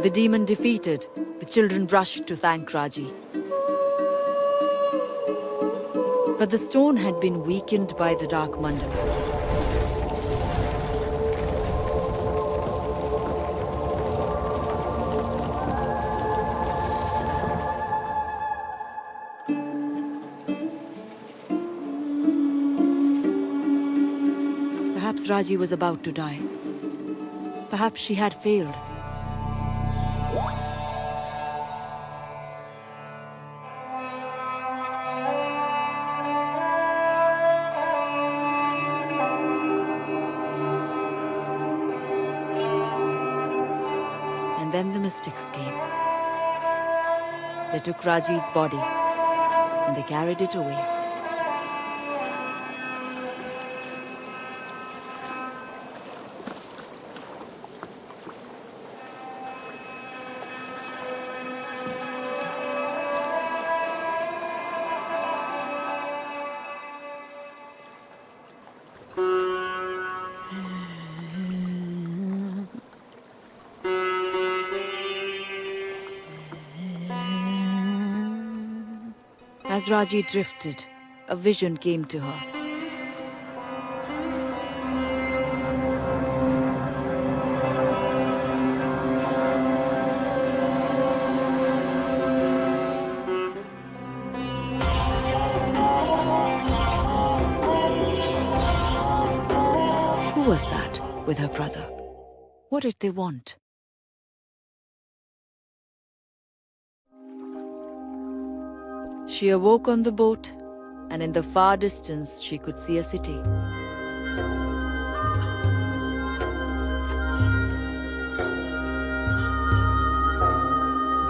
The demon defeated, the children rushed to thank Raji. But the stone had been weakened by the Dark Mandala. Perhaps Raji was about to die. Perhaps she had failed. They took Raji's body and they carried it away. As Raji drifted, a vision came to her. Who was that with her brother? What did they want? She awoke on the boat, and in the far distance she could see a city.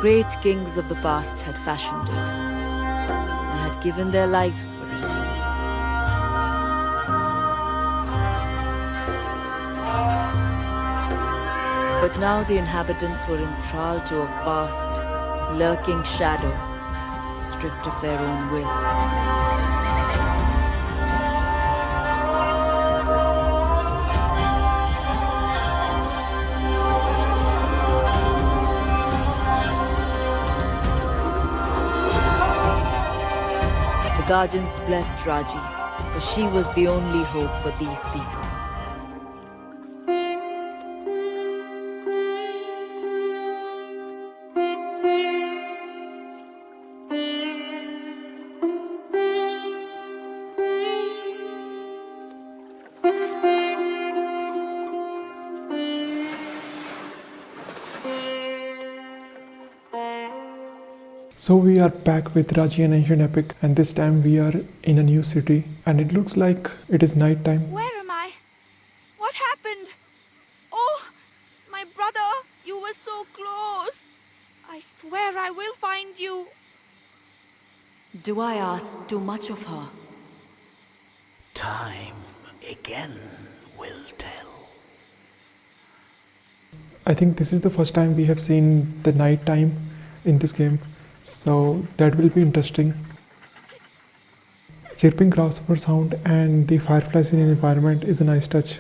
Great kings of the past had fashioned it, and had given their lives for it. But now the inhabitants were enthralled to a vast, lurking shadow stripped of their own will. The guardians blessed Raji, for she was the only hope for these people. So we are back with Raji An Ancient Epic and this time we are in a new city and it looks like it is night time. Where am I? What happened? Oh, my brother, you were so close. I swear I will find you. Do I ask too much of her? Time again will tell. I think this is the first time we have seen the night time in this game so that will be interesting. Chirping grasshopper sound and the fireflies in an environment is a nice touch.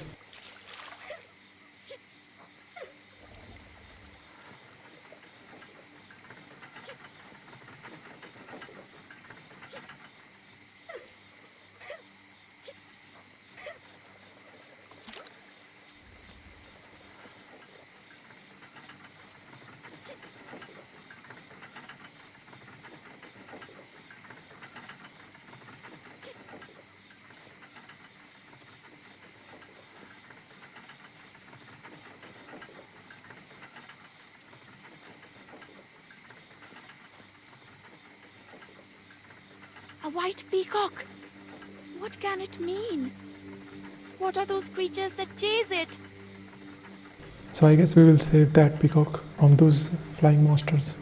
A white peacock. What can it mean? What are those creatures that chase it? So I guess we will save that peacock from those flying monsters.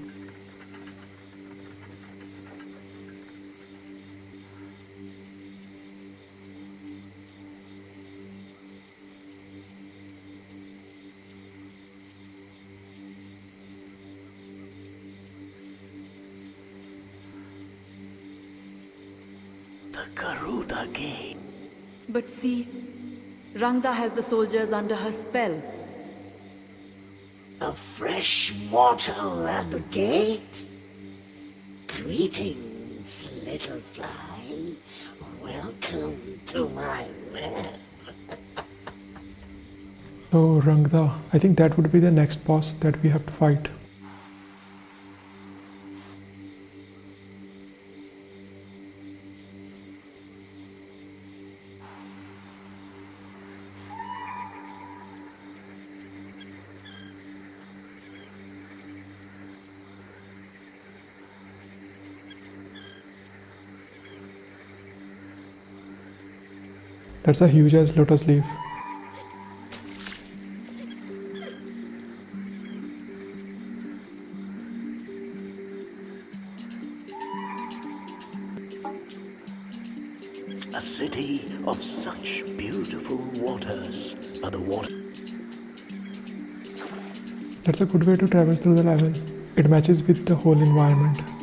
The Garuda Gate. But see, Rangda has the soldiers under her spell. A fresh mortal at the gate? Greetings, little fly. Welcome to my web. So oh, Rangda, I think that would be the next boss that we have to fight. That's a huge ass lotus leaf. A city of such beautiful waters. Are the water That's a good way to traverse through the level. It matches with the whole environment.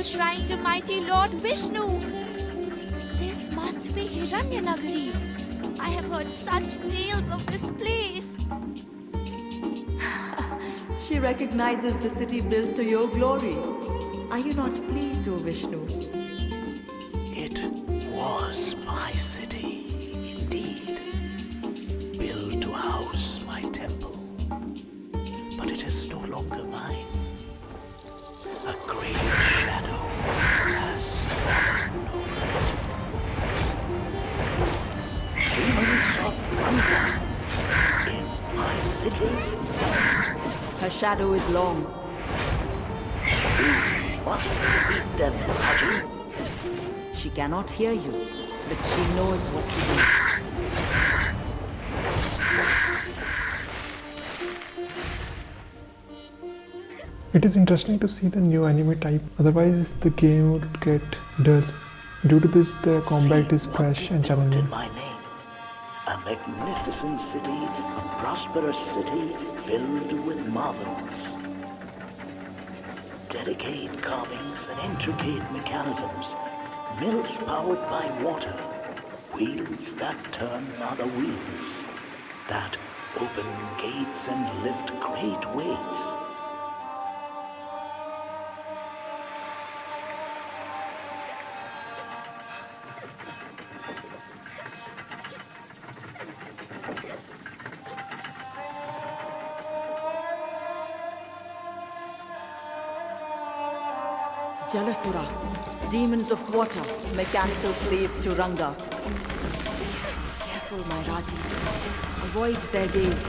A shrine to mighty Lord Vishnu. This must be Hiranyanagari. I have heard such tales of this place. She recognizes the city built to your glory. Are you not pleased, O Vishnu? Shadow is long. must defeat them, Raji. She cannot hear you, but she knows what to do. It is interesting to see the new enemy type, otherwise the game would get dull. Due to this, the combat is fresh and they put challenging. Magnificent city, a prosperous city filled with marvels. Delicate carvings and intricate mechanisms, mills powered by water, wheels that turn other wheels, that open gates and lift great weights. Jalasura, demons of water, mechanical slaves to Rangda. Careful, my Raji. Avoid their gaze.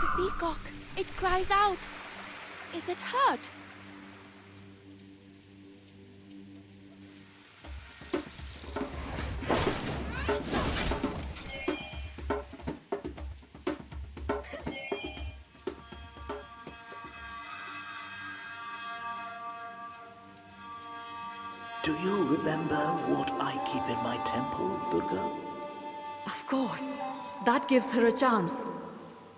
The peacock, it cries out. Is it hurt? Do you remember what I keep in my temple, Durga? Of course, that gives her a chance.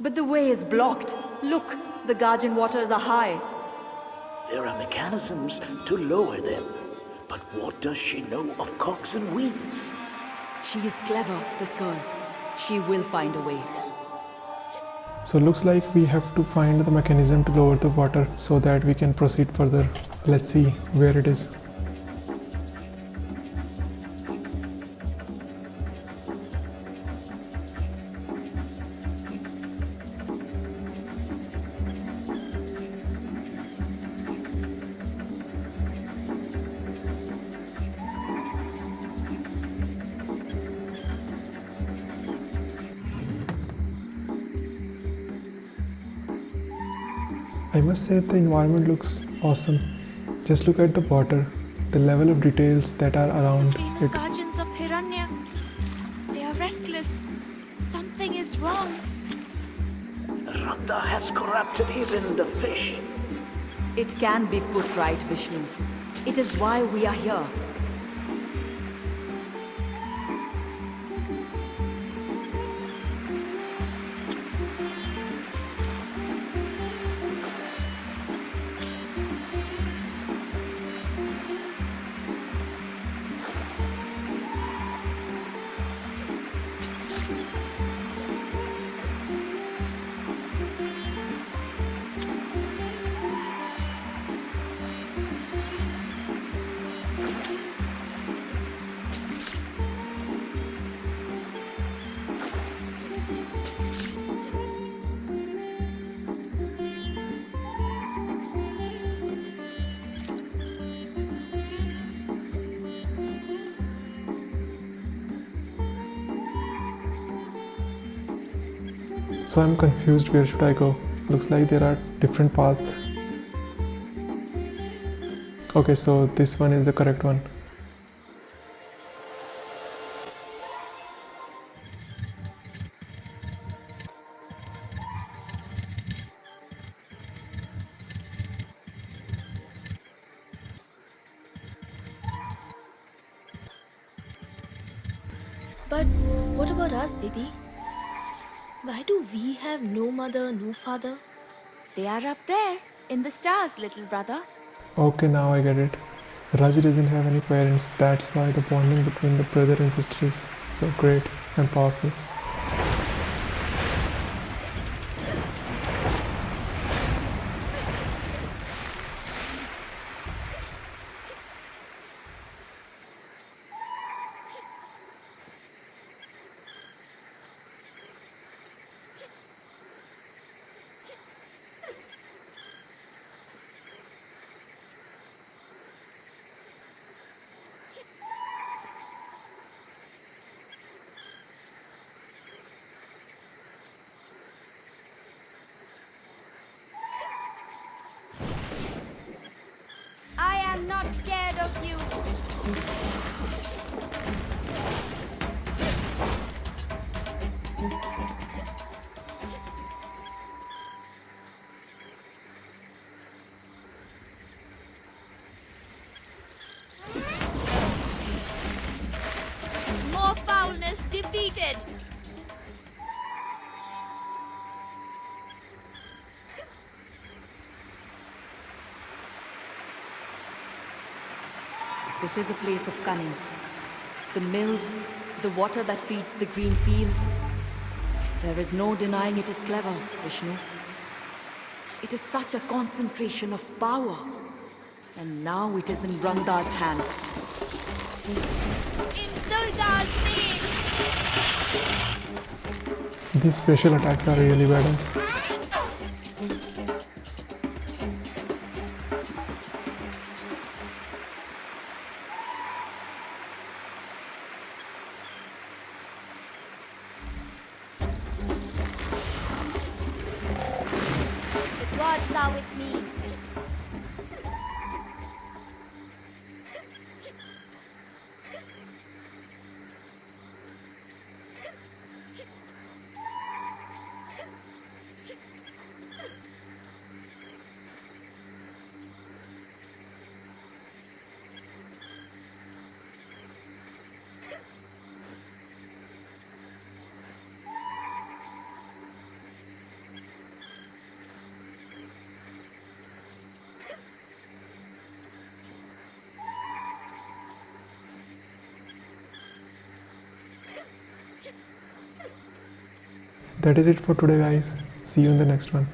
But the way is blocked. Look, The Guardian waters are high. There are mechanisms to lower them. But what does she know of cogs and wheels? She is clever, this girl. She will find a way. So looks like we have to find the mechanism to lower the water so that we can proceed further. Let's see where it is. I must say the environment looks awesome. Just look at the water, the level of details that are around Famous it. guardians of Hiranya. They are restless. Something is wrong. Rangda has corrupted even the fish. It can be put right, Vishnu. It is why we are here. So I'm confused where should I go? Looks like there are different paths. Okay, so this one is the correct one. But what about us, Didi? Why do we have no mother, no father? They are up there in the stars, little brother. Okay, now I get it. Raji doesn't have any parents, that's why the bonding between the brother and sister is so great and powerful. This is a place of cunning. The mills, the water that feeds the green fields. There is no denying it is clever, Vishnu. It is such a concentration of power. And now it is in Rangda's hands. In Durga's name. These special attacks are really badass. That is it for today guys. See you in the next one